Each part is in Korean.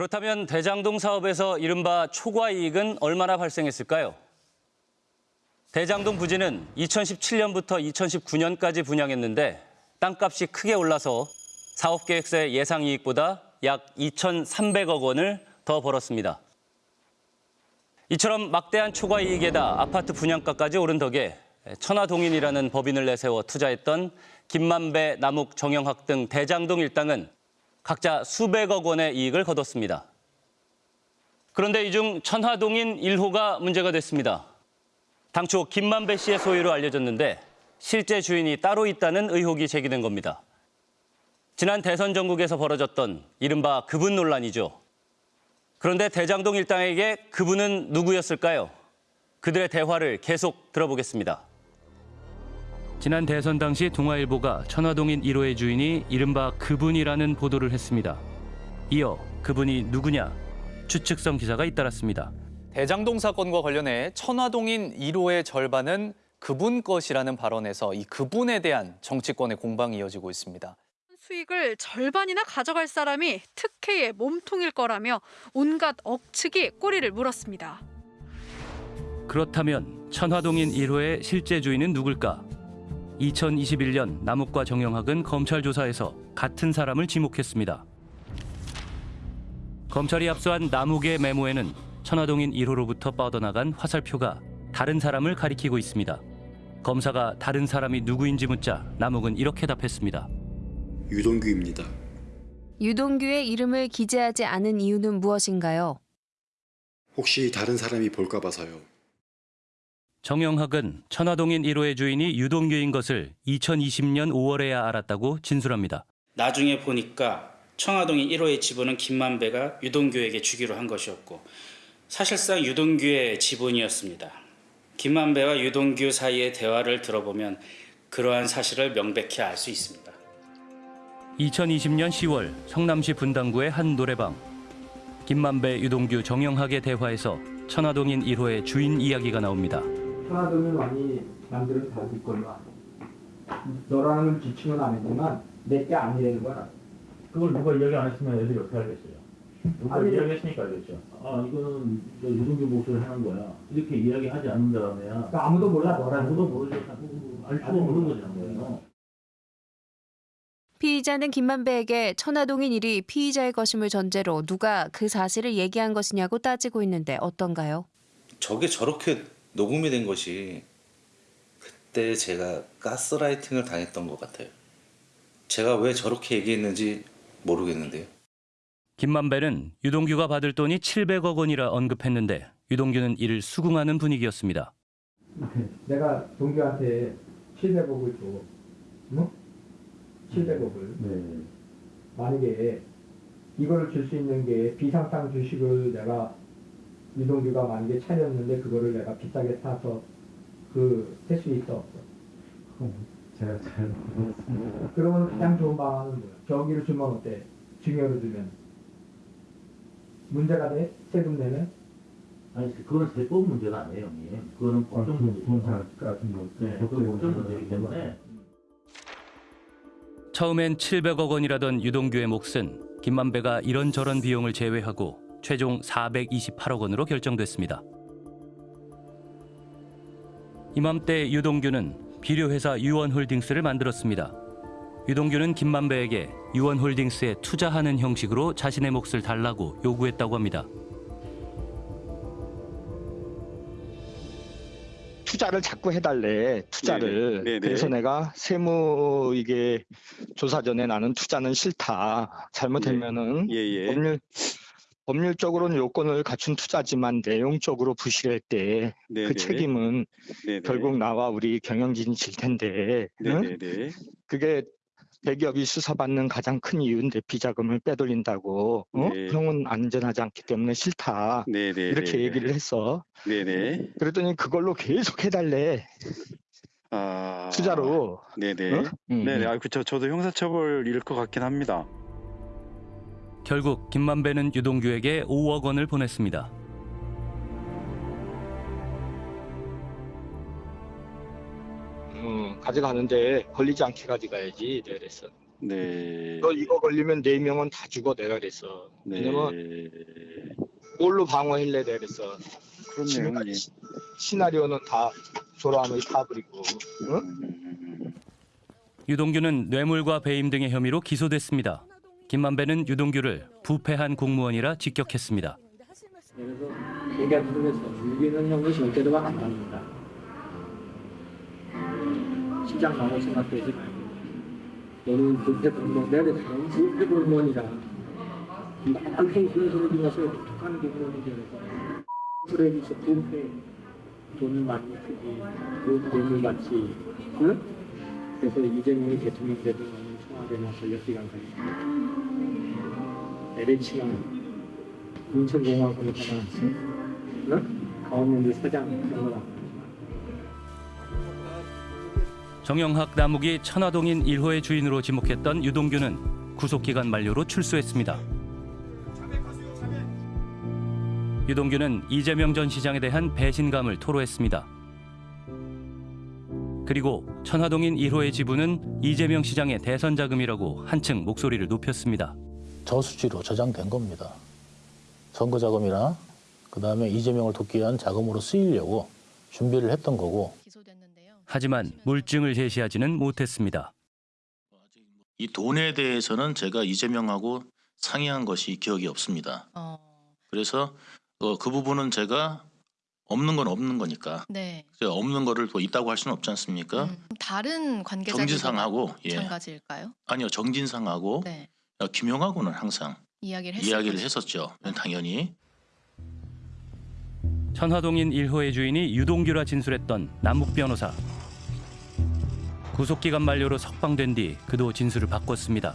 그렇다면 대장동 사업에서 이른바 초과 이익은 얼마나 발생했을까요? 대장동 부지는 2017년부터 2019년까지 분양했는데 땅값이 크게 올라서 사업 계획서의 예상 이익보다 약 2,300억 원을 더 벌었습니다. 이처럼 막대한 초과 이익에다 아파트 분양가까지 오른 덕에 천화동인이라는 법인을 내세워 투자했던 김만배, 남욱, 정영학 등 대장동 일당은 각자 수백억 원의 이익을 거뒀습니다. 그런데 이 중 천화동인 1호가 문제가 됐습니다. 당초 김만배 씨의 소유로 알려졌는데 실제 주인이 따로 있다는 의혹이 제기된 겁니다. 지난 대선 전국에서 벌어졌던 이른바 그분 논란이죠. 그런데 대장동 일당에게 그분은 누구였을까요? 그들의 대화를 계속 들어보겠습니다. 지난 대선 당시 동아일보가 천화동인 1호의 주인이 이른바 그분이라는 보도를 했습니다. 이어 그분이 누구냐? 추측성 기사가 잇따랐습니다. 대장동 사건과 관련해 천화동인 1호의 절반은 그분 것이라는 발언에서 이 그분에 대한 정치권의 공방이 이어지고 있습니다. 수익을 절반이나 가져갈 사람이 특혜의 몸통일 거라며 온갖 억측이 꼬리를 물었습니다. 그렇다면 천화동인 1호의 실제 주인은 누굴까? 2021년 남욱과 정영학은 검찰 조사에서 같은 사람을 지목했습니다. 검찰이 압수한 남욱의 메모에는 천화동인 1호로부터 뻗어나간 화살표가 다른 사람을 가리키고 있습니다. 검사가 다른 사람이 누구인지 묻자 남욱은 이렇게 답했습니다. 유동규입니다. 유동규의 이름을 기재하지 않은 이유는 무엇인가요? 혹시 다른 사람이 볼까 봐서요. 정영학은 천화동인 1호의 주인이 유동규인 것을 2020년 5월에야 알았다고 진술합니다. 나중에 보니까 청화동인 1호의 지분은 김만배가 유동규에게 주기로 한 것이었고 사실상 유동규의 지분이었습니다. 김만배와 유동규 사이의 대화를 들어보면 그러한 사실을 명백히 알 수 있습니다. 2020년 10월 성남시 분당구의 한 노래방. 김만배, 유동규, 정영학의 대화에서 천화동인 1호의 주인 이야기가 나옵니다. 천하동은 많이 남들은 걸로 알아. 너라는 지칭은 안 했지만 내게 아니라는 걸 알아. 그걸 누가 이야기 안 했으면 애들이 어떻게 알겠어요? 누가 아니, 이야기했으니까 알겠죠. 아 이거는 저 유동규 목소리 하는 거야. 이렇게 이야기하지 않는 다음에야 그러니까 아무도 몰라 너라는 아무도 거. 모르죠. 알 수가 없는 거잖아요. 피의자는 김만배에게 천화동인 일이 피의자의 것임을 전제로 누가 그 사실을 얘기한 것이냐고 따지고 있는데 어떤가요? 저게 저렇게 녹음이 된 것이 그때 제가 가스라이팅을 당했던 것 같아요. 제가 왜 저렇게 얘기했는지 모르겠는데요. 김만배는 유동규가 받을 돈이 700억 원이라 언급했는데 유동규는 이를 수긍하는 분위기였습니다. 내가 동규한테 700억을 줘. 응? 700억을. 네. 만약에 이거를 줄수 있는 게 비상장 주식을 내가 유동규가 만약에 차렸는데 그거를 내가 비싸게 사서 그할수 있어 없어. 제가 잘 모르겠습니다. 그러면 가장 좋은 방안은 뭐야? 저기를 주면 어때? 증여로 주면 문제가 돼? 세금 내면? 아니 그건 세법 문제가 아니에요, 형님. 그거는 법정 문제죠. 같은 거. 네, 그건 법정 문제이기 때문에. 처음엔 700억 원이라던 유동규의 몫은 김만배가 이런저런 비용을 제외하고 최종 428억 원으로 결정됐습니다. 이맘때 유동규는 비료회사 유원홀딩스를 만들었습니다. 유동규는 김만배에게 유원홀딩스에 투자하는 형식으로 자신의 몫을 달라고 요구했다고 합니다. 투자를 자꾸 해달래 투자를 네네. 네네. 그래서 내가 세무 이게 조사 전에 나는 투자는 싫다 잘못하면은 예예. 법률 법률적으로는 요건을 갖춘 투자지만 내용적으로 부실할 때 그. 책임은 네네. 결국 나와 우리 경영진이 질 텐데 응? 그게 대기업이 수사받는 가장 큰 이유인데 비자금을 빼돌린다고 어? 네. 형은 안전하지 않기 때문에 싫다 네 네. 이렇게 얘기를 했어 네네. 그랬더니 그걸로 계속 해달래 아. 투자로 네네. 어? 음, 네네. 음. 아 그쵸. 저도 형사처벌 일을 것 같긴 합니다. 결국 김만배는 유동규에게 5억 원을 보냈습니다. 음, 가져가는데 걸리지 않게 가져가야지 내가 그랬어 네. 너 이거 걸리면 네 명은 다 죽어 내가 그랬어. 네. 왜냐면 뭘로 방어할래 내가 그랬어. 그렇네요. 시- 시나리오는 다 조라함을 타버리고. 응? 음, 유동규는 뇌물과 배임 등의 혐의로 기소됐습니다. 김만배는 유동규를 부패한 공무원이라 직격했습니다. 그래서 이재명이 대통령 너는 청와대 나서 역기관 가니 LH가 인천공항으로 가나왔어? 응? 가운데 사장 그런 거 정영학 남욱이 천화동인 1호의 주인으로 지목했던 유동규는 구속기간 만료로 출소했습니다. 유동규는 이재명 전 시장에 대한 배신감을 토로했습니다. 그리고 천화동인 1호의 지분은 이재명 시장의 대선 자금이라고 한층 목소리를 높였습니다. 저수지로 저장된 겁니다. 선거 자금이나 그 다음에 이재명을 돕기 위한 자금으로 쓰이려고 준비를 했던 거고 하지만 물증을 제시하지는 못했습니다. 이 돈에 대해서는 제가 이재명하고 상의한 것이 기억이 없습니다. 그래서 어, 그 부분은 제가 없는 건 없는 거니까 네. 제가 없는 거를 또 있다고 할 수는 없지 않습니까? 음, 다른 관계자들도 정진상하고 예 마찬가지일까요? 아니요 정진상하고 네. 어, 김용하고는 항상 이야기를 이야기를. 했었죠. 당연히 천화동인 1호의 주인이 유동규라 진술했던 남욱 변호사. 구속기간 만료로 석방된 뒤 그도 진술을 바꿨습니다.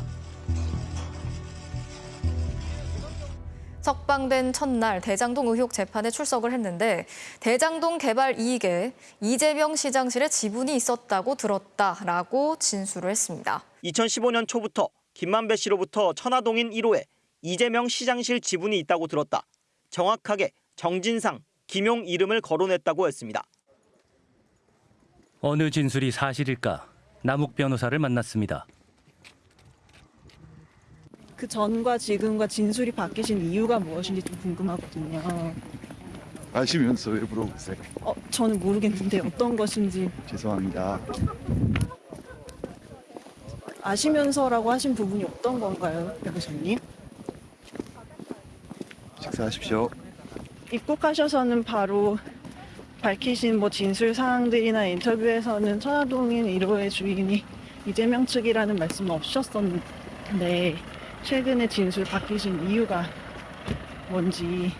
석방된 첫날 대장동 의혹 재판에 출석을 했는데 대장동 개발 이익에 이재명 시장실의 지분이 있었다고 들었다라고 진술을 했습니다. 2015년 초부터 김만배 씨로부터 천화동인 1호에 이재명 시장실 지분이 있다고 들었다. 정확하게 정진상, 김용 이름을 거론했다고 했습니다. 어느 진술이 사실일까? 남욱 변호사를 만났습니다. 그 전과 지금과 진술이 바뀌신 이유가 무엇인지 좀 궁금하거든요. 아시면서 왜 물어보세요? 어, 저는 모르겠는데 어떤 것인지 죄송합니다. 아시면서라고 하신 부분이 어떤 건가요, 변호사님? 식사하십시오. 입국하셔서는 바로 밝히신 뭐 진술 사항들이나 인터뷰에서는 천화동인 1호의 주인이 이재명 측이라는 말씀은 없으셨었는데 최근에 진술 바뀌신 이유가 뭔지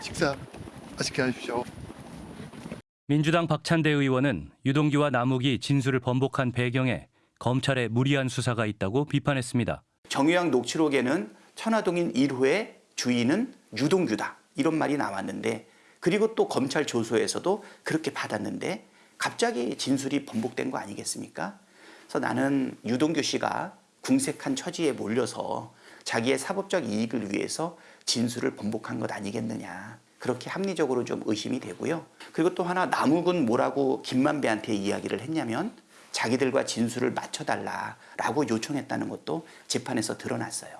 식사 맛있게 하십시오. 민주당 박찬대 의원은 유동규와 남욱이 진술을 번복한 배경에 검찰의 무리한 수사가 있다고 비판했습니다. 정유양 녹취록에는 천화동인 1호의 주인은 유동규다 이런 말이 나왔는데 그리고 또 검찰 조소에서도 그렇게 받았는데 갑자기 진술이 번복된 거 아니겠습니까? 그래서 나는 유동규 씨가 궁색한 처지에 몰려서 자기의 사법적 이익을 위해서 진술을 번복한 것 아니겠느냐 그렇게 합리적으로 좀 의심이 되고요. 그리고 또 하나 남욱은 뭐라고 김만배한테 이야기를 했냐면 자기들과 진술을 맞춰달라라고 요청했다는 것도 재판에서 드러났어요.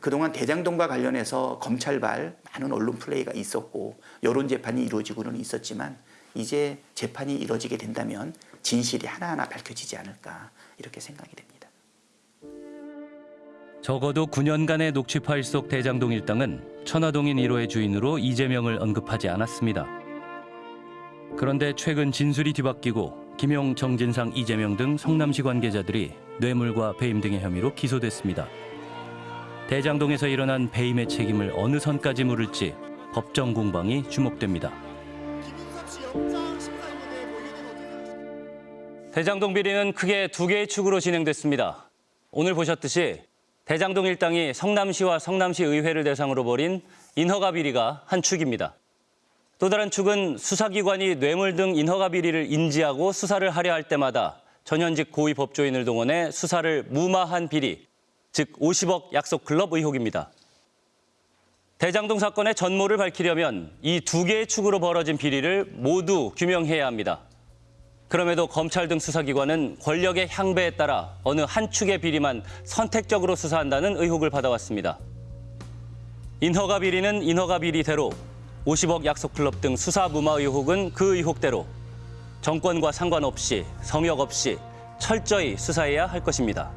그동안 대장동과 관련해서 검찰발 많은 언론 플레이가 있었고 여론 재판이 이루어지고는 있었지만 이제 재판이 이루어지게 된다면 진실이 하나하나 밝혀지지 않을까 이렇게 생각이 됩니다. 적어도 9년간의 녹취 파일 속 대장동 일당은 천화동인 1호의 주인으로 이재명을 언급하지 않았습니다. 그런데 최근 진술이 뒤바뀌고 김용, 정진상, 이재명 등 성남시 관계자들이 뇌물과 배임 등의 혐의로 기소됐습니다. 대장동에서 일어난 배임의 책임을 어느 선까지 물을지 법정 공방이 주목됩니다. 대장동 비리는 크게 두 개의 축으로 진행됐습니다. 오늘 보셨듯이 대장동 일당이 성남시와 성남시 의회를 대상으로 벌인 인허가 비리가 한 축입니다. 또 다른 축은 수사기관이 뇌물 등 인허가 비리를 인지하고 수사를 하려 할 때마다 전현직 고위 법조인을 동원해 수사를 무마한 비리, 즉 50억 약속 클럽 의혹입니다. 대장동 사건의 전모를 밝히려면 이 두 개의 축으로 벌어진 비리를 모두 규명해야 합니다. 그럼에도 검찰 등 수사기관은 권력의 향배에 따라 어느 한 축의 비리만 선택적으로 수사한다는 의혹을 받아왔습니다. 인허가 비리는 인허가 비리대로 50억 약속 클럽 등 수사 무마 의혹은 그 의혹대로 정권과 상관없이 성역 없이 철저히 수사해야 할 것입니다.